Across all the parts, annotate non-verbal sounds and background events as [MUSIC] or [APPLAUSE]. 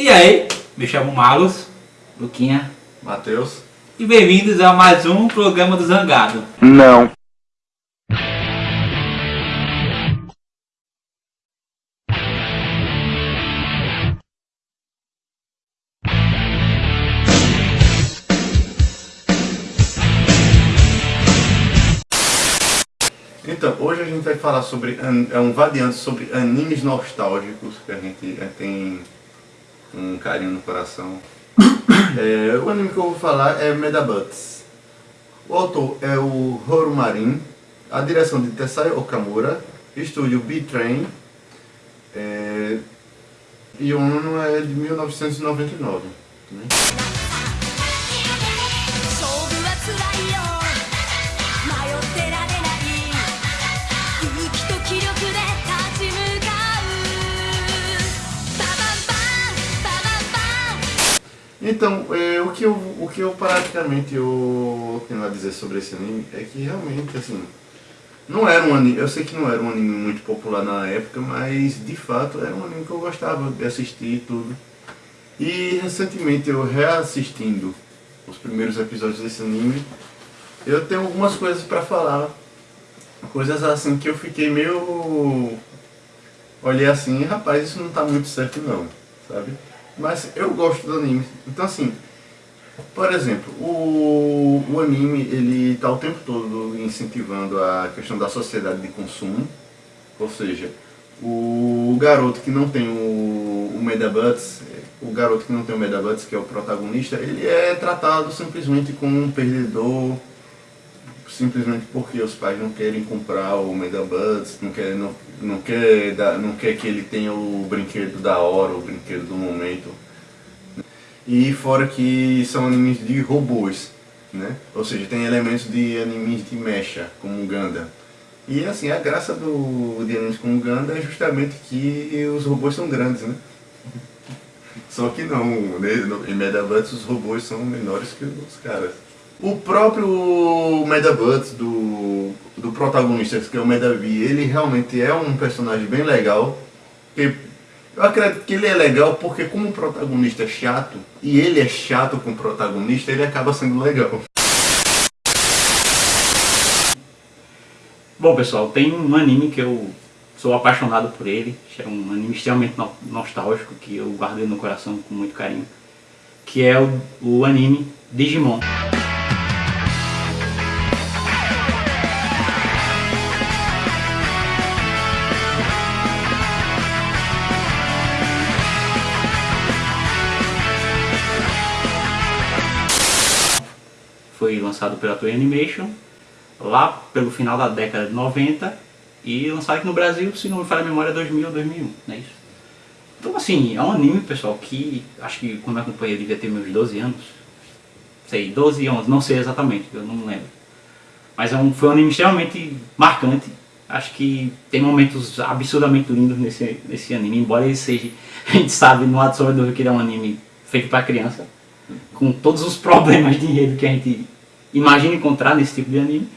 E aí, me chamo Malus, Luquinha, Matheus. e bem-vindos a mais um programa do Zangado. Não. Então, hoje a gente vai falar sobre, é um variante sobre animes nostálgicos, que a gente é, tem um carinho no coração. [COUGHS] É, o anime que eu vou falar é Medabuts. O autor é o Horu Marin, a direção de Tessai Okamura, estúdio B-Train, é, e o ano é de 1999. né? Então, é, o, que eu, o que eu praticamente eu tenho a dizer sobre esse anime é que realmente, assim, não era um anime, eu sei que não era um anime muito popular na época, mas de fato era um anime que eu gostava de assistir e tudo. E recentemente eu reassistindo os primeiros episódios desse anime, eu tenho algumas coisas pra falar. Coisas assim que eu fiquei meio. Olhei assim, rapaz, isso não tá muito certo não, sabe? Mas eu gosto do anime. Então assim, por exemplo, o, o anime ele tá o tempo todo incentivando a questão da sociedade de consumo. Ou seja, o garoto que não tem o, o Medabuts, o garoto que não tem o Medabuts, que é o protagonista, ele é tratado simplesmente como um perdedor, simplesmente porque os pais não querem comprar o Medabuds, não quer, não, não, quer não quer que ele tenha o brinquedo da hora, o brinquedo do momento. E fora que são animes de robôs, né? Ou seja, tem elementos de animes de mecha, como Gundam. E assim, a graça do, de animes como Gundam é justamente que os robôs são grandes, né? Só que não, né? Em Medabuds os robôs são menores que os caras. O próprio Medabuds do, do protagonista, que é o Medavi, ele realmente é um personagem bem legal. Eu acredito que ele é legal porque como o protagonista é chato, e ele é chato com o protagonista, ele acaba sendo legal. Bom pessoal, tem um anime que eu sou apaixonado por ele, é um anime extremamente no- nostálgico que eu guardei no coração com muito carinho, que é o, o anime Digimon. Lançado pela Toei Animation lá pelo final da década de 90 e lançado aqui no Brasil, se não me falha a memória, 2000 ou 2001, não é isso? Então assim, é um anime, pessoal, que acho que quando eu acompanhei eu devia ter meus 12 anos, sei, 12 11, não sei exatamente, eu não lembro. Mas é um, foi um anime extremamente marcante, acho que tem momentos absurdamente lindos nesse, nesse anime, embora ele seja, [LAUGHS] a gente sabe no lado sobre que ele é um anime feito para criança, com todos os problemas de enredo que a gente imagina encontrar nesse tipo de anime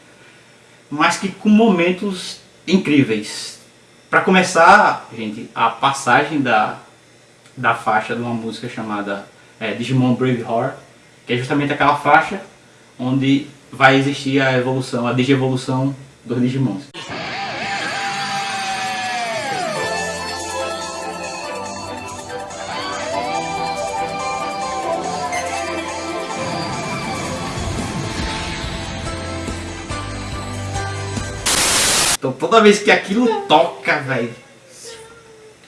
mas que com momentos incríveis. Para começar, gente, a passagem da, da faixa de uma música chamada é, Digimon Brave Heart, que é justamente aquela faixa onde vai existir a evolução, a digievolução dos Digimons. Então toda vez que aquilo toca, velho.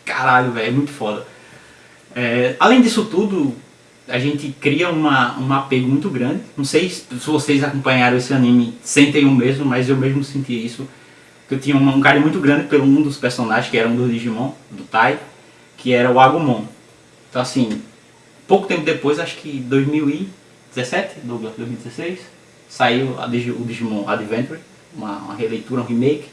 Caralho, velho, é muito foda. É, além disso tudo, a gente cria uma, um apego muito grande. Não sei se vocês acompanharam esse anime, sentem o mesmo, mas eu mesmo senti isso. Que eu tinha um, um carinho muito grande pelo um dos personagens, que era um do Digimon, do Tai, que era o Agumon. Então assim, pouco tempo depois, acho que 2017, Douglas, 2016, saiu a Digi- o Digimon Adventure, uma, uma releitura, um remake.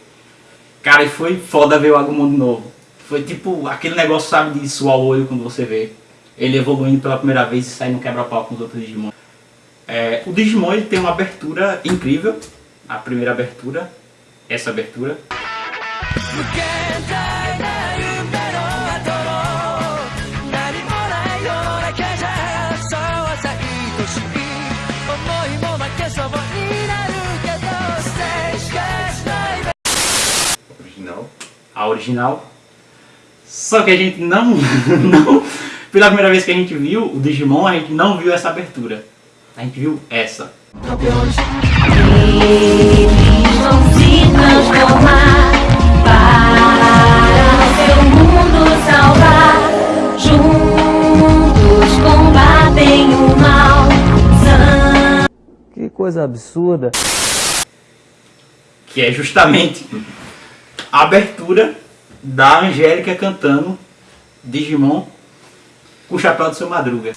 Cara, e foi foda ver o Agumon de novo. Foi tipo aquele negócio, sabe, de suar o olho quando você vê ele evoluindo pela primeira vez e saindo quebra-pau com os outros Digimon. É, o Digimon ele tem uma abertura incrível. A primeira abertura, essa abertura. Original. Só que a gente não, [LAUGHS] não. Pela primeira vez que a gente viu o Digimon, a gente não viu essa abertura. A gente viu essa. Que coisa absurda. Que é justamente a abertura da Angélica cantando Digimon com o chapéu do seu Madruga.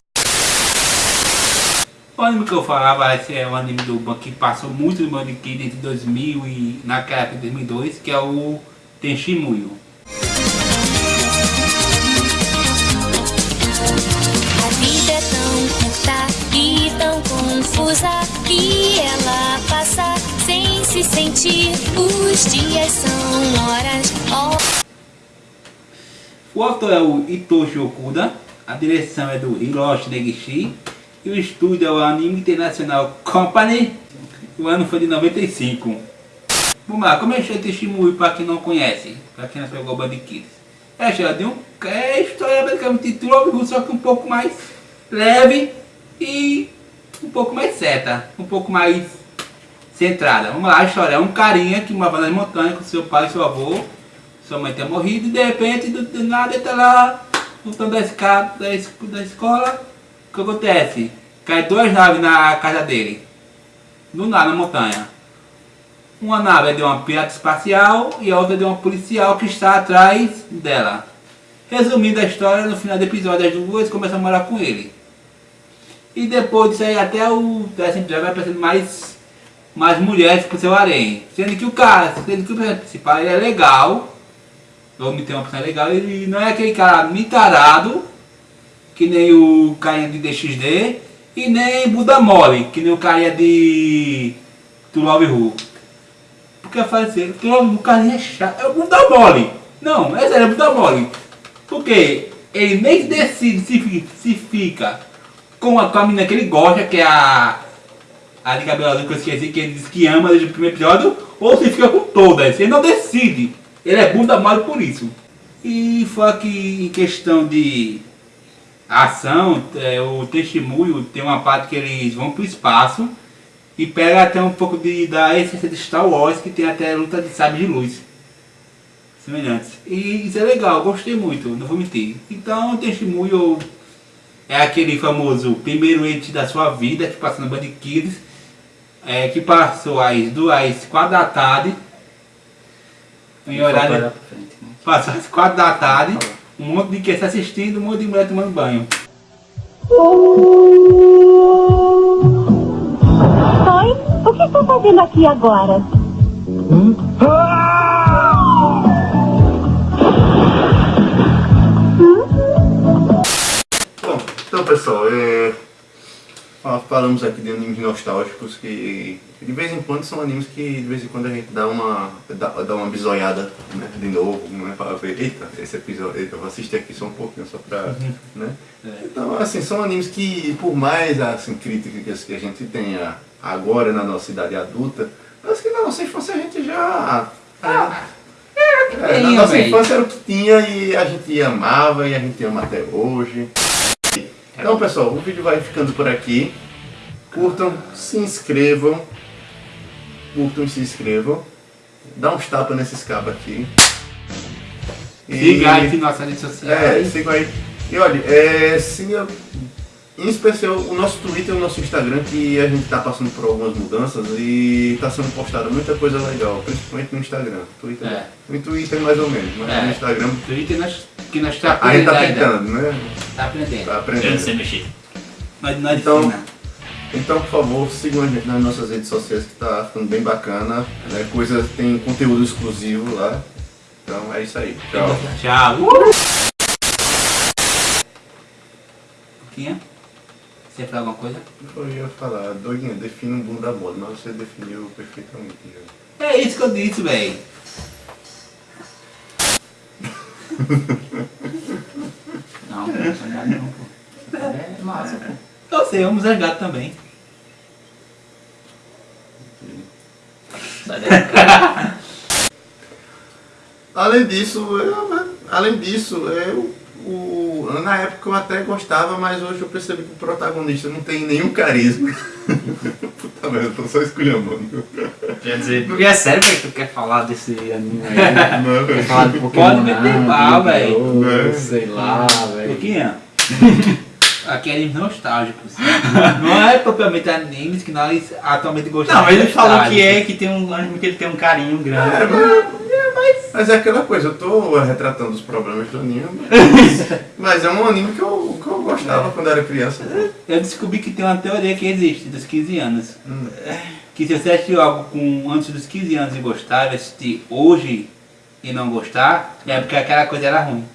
O anime que eu falava esse é um anime do Ban que passou muito no Band Kid entre 2000 e naquela época de 2002, que é o Tenshimuyo. Curta e tão confusa e ela passa sem se sentir. Os dias são horas, horas. O autor é o Itoshi Okuda, a direção é do Hiroshi Negishi e o estúdio é o Anime International Company. O ano foi de 95. Vamos lá, como é o Tenshimuyo para quem não conhece, para quem não pegou Band Kids? É de um. É história basicamente de True só que um pouco mais leve e um pouco mais certa, um pouco mais centrada. Vamos lá, a história é um carinha que morava nas montanhas com seu pai e seu avô. Sua mãe tinha morrido e de repente, do, do nada, ele tá lá lutando da escada da, da escola. O que acontece? Cai duas naves na casa dele. Do nada, na montanha. Uma nave é de uma pirata espacial e a outra é de uma policial que está atrás dela. Resumindo a história, no final do episódio as duas começam a morar com ele. E depois disso aí até o décimo episódio vai aparecendo mais, mais mulheres pro seu harém. Sendo que o cara, sendo que o personagem principal ele é legal. Homem tem uma personagem legal, ele não é aquele cara mitarado, que nem o carinha de DXD, e nem Buda Mole, que nem o carinha de Love Who. Porque assim, To Love o carinha é chato, é o Buda Mole. Não, é sério, é Buda Mole. Porque ele nem decide se, se fica com a, com a menina que ele gosta, que é a. A de cabelo que eu esqueci, que ele diz que ama desde o primeiro episódio, ou se fica com todas. Ele não decide. Ele é bunda mole por isso. E foi aqui em questão de ação, é, o testemunho tem uma parte que eles vão pro espaço e pega até um pouco de, da essência de Star Wars, que tem até luta de sabre de luz semelhantes. E isso é legal, gostei muito, não vou mentir. Então testemunho é aquele famoso primeiro ente da sua vida que passa no Band Kids, é, que passou às duas, quatro da tarde, em horário, né? passou às quatro da tarde, um monte de criança assistindo, um monte de mulher tomando banho. Oi, o que está fazendo aqui agora? Então pessoal, é, fa- falamos aqui de animes nostálgicos que de vez em quando são animes que de vez em quando a gente dá uma, dá, dá uma bisoiada né, de novo, né, para ver, eita, esse episódio, eita, eu vou assistir aqui só um pouquinho só pra, né? Então, assim, são animes que por mais assim, críticas que a gente tenha agora na nossa idade adulta, mas que na nossa infância a gente já... É, na tinha, nossa véi. infância era o que tinha e a gente amava e a gente ama até hoje. Então pessoal, o vídeo vai ficando por aqui. Curtam, se inscrevam. Curtam e se inscrevam. Dá uns tapas nesses cabos aqui. E- Siga aí em nossas redes É, sociais. sigam aí. E olha, é, siga em especial o nosso Twitter e o nosso Instagram, que a gente tá passando por algumas mudanças e tá sendo postada muita coisa legal, principalmente no Instagram. Twitter, É. No Twitter mais ou menos, mas É. no Instagram Twitter nós, que nós tá a gente aprendendo tá ainda. tentando, né? Tá aprendendo. Tá Eu não aprendendo. sei mexer. Nós, nós Então- ensina. Então, por favor, sigam a gente nas nossas redes sociais que tá ficando bem bacana. Né? Coisa, tem conteúdo exclusivo lá. Então é isso aí. Tchau. Tchau. Uh! Tinha? Você ia falar alguma coisa? Eu ia falar, doidinha, defina um bunda mole, mas você definiu perfeitamente. já. É isso que eu disse, velho. Não, não é nada não, pô. É massa, pô. Eu sei, vamos gato também. Sai daí. Além disso, eu, além disso, eu, o, na época eu até gostava, mas hoje eu percebi que o protagonista não tem nenhum carisma. [LAUGHS] Puta merda, eu tô só esculhambando. Quer dizer, e é sério que tu quer falar desse anime aí? [LAUGHS] Não, Quer falar de Pokémon? Pode meter não, mal, velho. Né? Sei lá, velho. Pouquinho. [LAUGHS] Aqui é animes nostálgicos. Não é propriamente animes que nós atualmente gostamos. Não, mas ele falou que nostálgico. é, que tem um anime que ele tem um carinho grande. É, mas, mas é aquela coisa, eu tô retratando os problemas do anime, mas, [LAUGHS] mas é um anime que eu, que eu gostava quando era criança. Eu descobri que tem uma teoria que existe dos 15 anos. Hum. Que se assistiu algo com antes dos 15 anos e gostar, assistir hoje e não gostar, é porque aquela coisa era ruim.